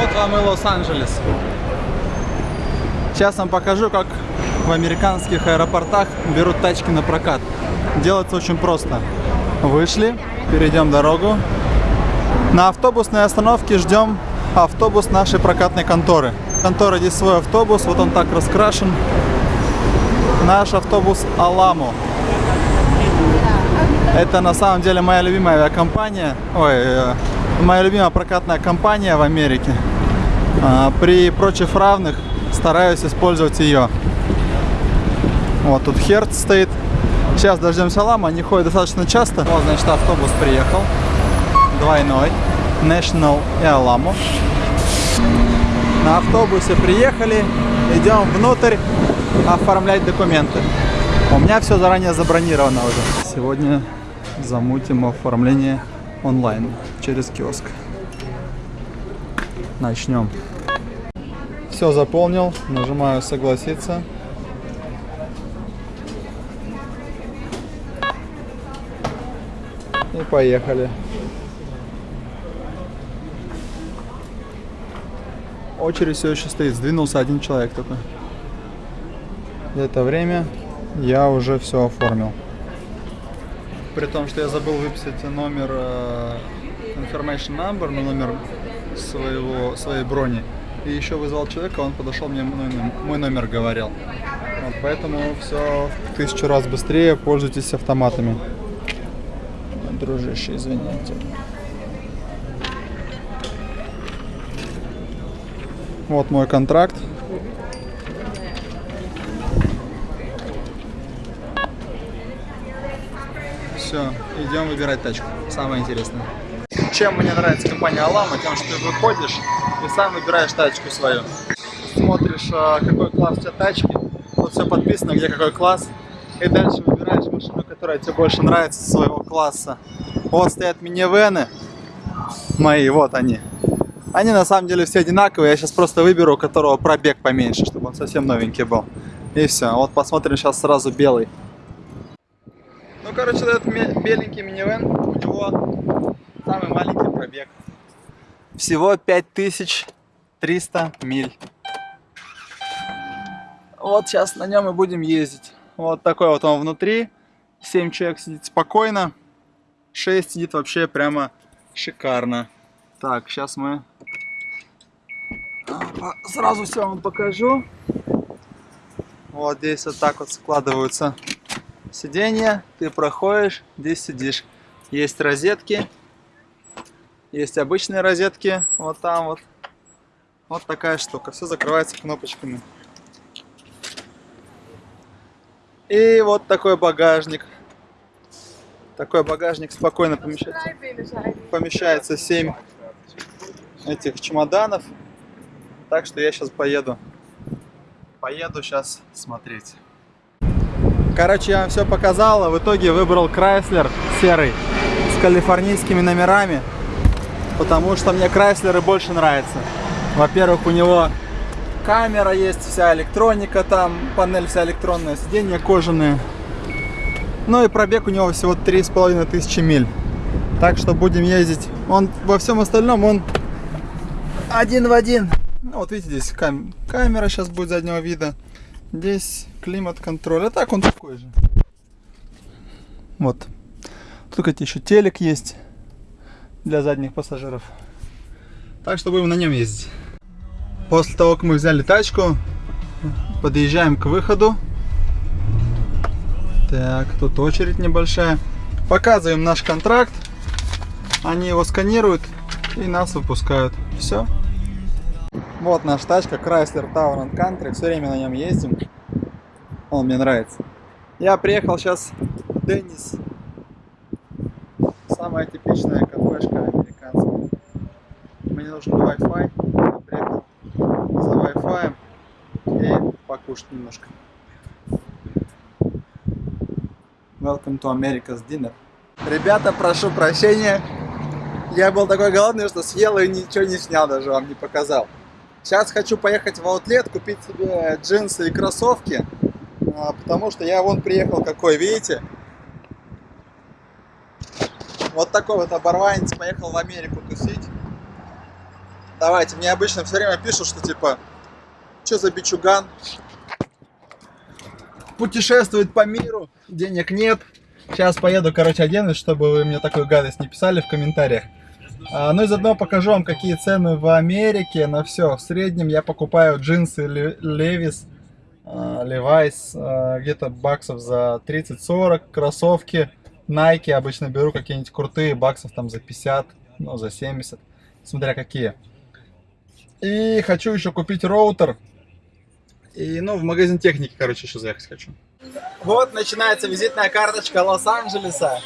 Вот вам и Лос-Анджелес. Сейчас вам покажу, как в американских аэропортах берут тачки на прокат. Делается очень просто. Вышли, перейдем дорогу. На автобусной остановке ждем автобус нашей прокатной конторы. Контора здесь свой автобус, вот он так раскрашен. Наш автобус Аламо. Это на самом деле моя любимая авиакомпания, ой, э, моя любимая прокатная компания в Америке. А, При прочих равных стараюсь использовать ее. Вот тут Херц стоит. Сейчас дождемся Лама, они ходят достаточно часто. Вот, значит, автобус приехал. Двойной. National и Аламо. На автобусе приехали. Идем внутрь оформлять документы. У меня все заранее забронировано уже. Сегодня замутим оформление онлайн через киоск. Начнем. Все заполнил, нажимаю согласиться. И поехали. Очередь все еще стоит, сдвинулся один человек только. За это время я уже все оформил. При том, что я забыл выписать номер э, information number, ну, номер своего, своей брони. И еще вызвал человека, он подошел, мне мой, номер- говорил. Вот, поэтому все в тысячу раз быстрее, пользуйтесь автоматами. Дружище, извините. Вот мой контракт. Все, идем выбирать тачку. Самое интересное. Чем мне нравится компания Алама, тем, что ты выходишь и сам выбираешь тачку свою. Смотришь, а, какой класс у тебя тачки, вот все подписано, где какой класс, и дальше выбираешь машину, которая тебе больше нравится своего класса. Вот стоят минивены мои, вот они. Они на самом деле все одинаковые, я сейчас просто выберу, у которого пробег поменьше, чтобы он совсем новенький был. И все, вот посмотрим сейчас сразу белый. Короче, этот беленький минивэн, у него самый маленький пробег. Всего 5300 миль. Вот сейчас на нем и будем ездить. Вот такой вот он внутри. 7 человек сидит спокойно. 6 сидит вообще прямо шикарно. Так, сейчас мы Опа, сразу все вам покажу. Вот здесь вот так вот складываются сиденья. Ты проходишь, здесь сидишь. Есть розетки. Есть обычные розетки. Вот там вот. Вот такая штука. Все закрывается кнопочками. И вот такой багажник. Такой багажник спокойно помещается. Помещается 7 этих чемоданов. Так что я сейчас поеду. Поеду сейчас смотреть. Короче, я вам все показал, а в итоге выбрал Крайслер серый с калифорнийскими номерами, потому что мне Крайслеры больше нравятся. Во-первых, у него камера есть, вся электроника там, панель вся электронная, сиденья кожаные. Ну и пробег у него всего три с половиной тысячи миль. Так что будем ездить. Он во всем остальном он один в один. Ну, вот видите, здесь кам- камера сейчас будет заднего вида. Здесь климат-контроль. А так он такой же. Вот. Тут, кстати, еще телек есть для задних пассажиров. Так что будем на нем ездить. После того, как мы взяли тачку, подъезжаем к выходу. Так, тут очередь небольшая. Показываем наш контракт. Они его сканируют и нас выпускают. Все. Вот наша тачка Chrysler Tower and Country. Все время на нем ездим. Он мне нравится. Я приехал сейчас в Деннис. Самая типичная кафешка американская. Мне нужен Wi-Fi. Я приехал за Wi-Fi и покушать немножко. Welcome to America's Dinner. Ребята, прошу прощения. Я был такой голодный, что съел и ничего не снял, даже вам не показал. Сейчас хочу поехать в аутлет, купить себе джинсы и кроссовки. а, Потому что я вон приехал какой, видите? Вот такой вот оборванец поехал в Америку тусить. Давайте, мне обычно все время пишут, что типа, что за бичуган? Путешествует по миру, денег нет. Сейчас поеду, короче, оденусь, чтобы вы мне такую гадость не писали в комментариях. А, ну и заодно покажу вам, какие цены в Америке на все. В среднем я покупаю джинсы Levi's, Levi's а, где-то баксов за 30-40, кроссовки Nike обычно беру какие-нибудь крутые, баксов там за 50, ну за 70, смотря какие. И хочу еще купить роутер. И, ну, в магазин техники, короче, еще заехать хочу. Вот начинается визитная карточка Лос-Анджелеса.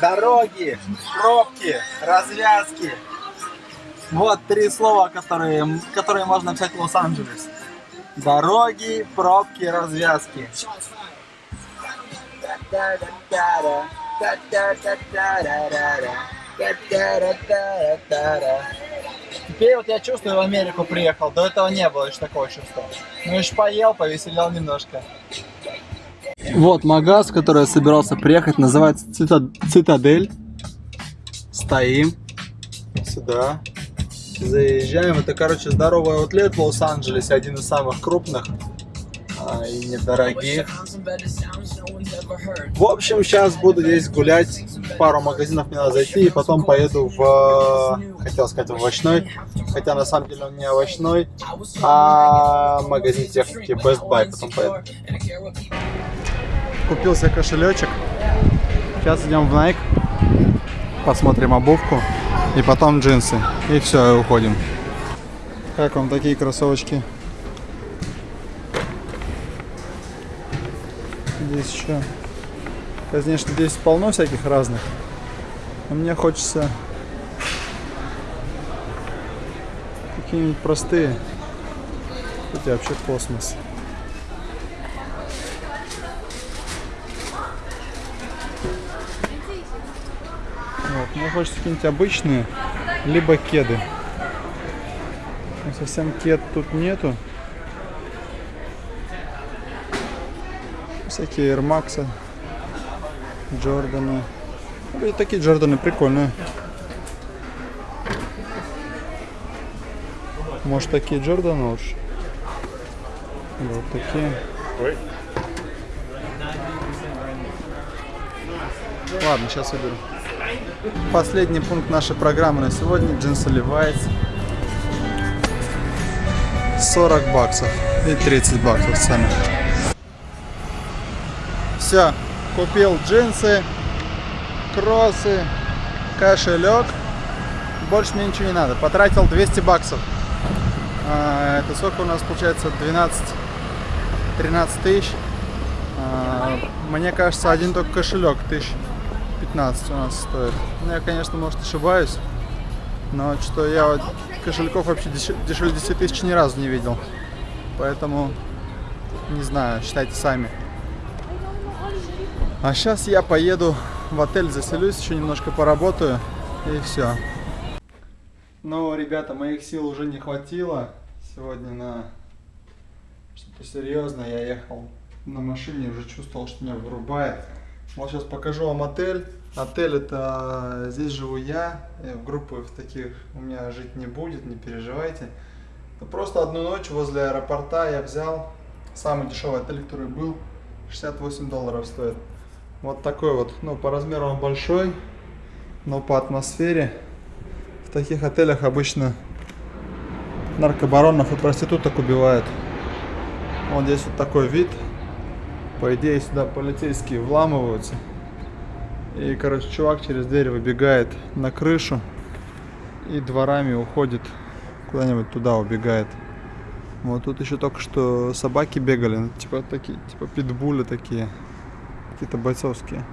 Дороги, пробки, развязки. Вот три слова, которые, которые можно написать в Лос-Анджелес. Дороги, пробки, развязки. Теперь вот я чувствую, в Америку приехал. До этого не было еще такого чувства. Ну, еще поел, повеселел немножко. Вот магаз, в который я собирался приехать, называется Цита... Цитадель. Стоим. Сюда. Заезжаем. Это, короче, здоровый аутлет в Лос-Анджелесе, один из самых крупных а, и недорогих. В общем, сейчас буду здесь гулять, пару магазинов мне надо зайти, и потом поеду в, хотел сказать, в овощной, хотя на самом деле он не овощной, а магазин техники Best Buy, потом поеду. Купил себе кошелечек, сейчас идем в Nike, посмотрим обувку, и потом джинсы, и все, и уходим. Как вам такие кроссовочки? Здесь еще Конечно, здесь полно всяких разных. Но мне хочется какие-нибудь простые. Тут вообще космос. Вот, мне хочется какие-нибудь обычные, либо кеды. Но совсем кед тут нету. Всякие Air Max. Джорданы. И такие Джорданы прикольные. Может такие Джорданы лучше? Вот такие. Ладно, сейчас выберу. Последний пункт нашей программы на сегодня. Джинсы Levi's. 40 баксов и 30 баксов сами. Все, Купил джинсы, кроссы, кошелек. Больше мне ничего не надо. Потратил 200 баксов. А, это сколько у нас получается? 12-13 тысяч. А, мне кажется, один только кошелек тысяч 15 у нас стоит. Ну, я, конечно, может ошибаюсь. Но что я вот кошельков вообще дешевле 10 тысяч ни разу не видел. Поэтому не знаю, считайте сами. А сейчас я поеду в отель, заселюсь, еще немножко поработаю и все. Ну, ребята, моих сил уже не хватило сегодня на что-то серьезное. Я ехал на машине, уже чувствовал, что меня вырубает. Вот сейчас покажу вам отель. Отель это здесь живу я, в группы в таких у меня жить не будет, не переживайте. Но просто одну ночь возле аэропорта я взял самый дешевый отель, который был, 68 долларов стоит. Вот такой вот, ну по размеру он большой, но по атмосфере в таких отелях обычно наркобаронов и проституток убивают. Вот здесь вот такой вид. По идее сюда полицейские вламываются. И, короче, чувак через дверь выбегает на крышу и дворами уходит куда-нибудь туда убегает. Вот тут еще только что собаки бегали, типа такие, типа питбули такие какие-то бойцовские.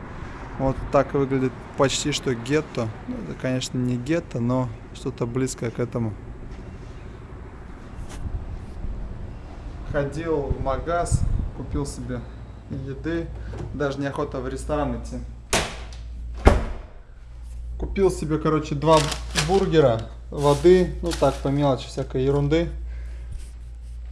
Вот так выглядит почти что гетто. Ну, это, конечно, не гетто, но что-то близкое к этому. Ходил в магаз, купил себе еды. Даже неохота в ресторан идти. Купил себе, короче, два бургера, воды, ну так, по мелочи, всякой ерунды.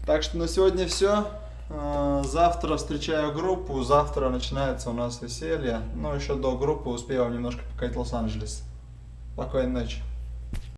Так что на сегодня все. А, завтра встречаю группу, завтра начинается у нас веселье. Но еще до группы успею вам немножко показать Лос-Анджелес. Спокойной ночи.